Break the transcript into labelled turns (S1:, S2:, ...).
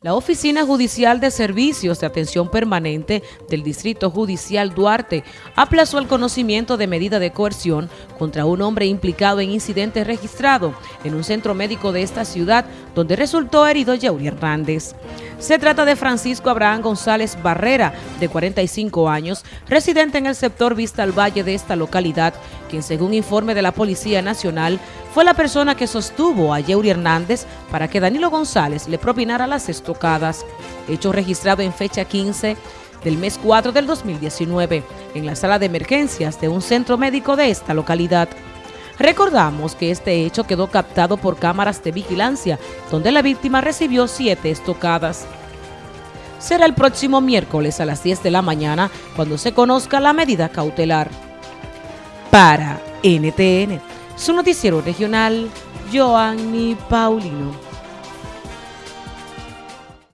S1: La Oficina Judicial de Servicios de Atención Permanente del Distrito Judicial Duarte aplazó el conocimiento de medida de coerción contra un hombre implicado en incidente registrado en un centro médico de esta ciudad donde resultó herido Yauri Hernández. Se trata de Francisco Abraham González Barrera, de 45 años, residente en el sector Vista al Valle de esta localidad, quien según informe de la Policía Nacional fue la persona que sostuvo a Yeuri Hernández para que Danilo González le propinara las estocadas, hecho registrado en fecha 15 del mes 4 del 2019 en la sala de emergencias de un centro médico de esta localidad. Recordamos que este hecho quedó captado por cámaras de vigilancia, donde la víctima recibió siete estocadas. Será el próximo miércoles a las 10 de la mañana cuando se conozca la medida cautelar. Para NTN, su noticiero regional, Joanny Paulino.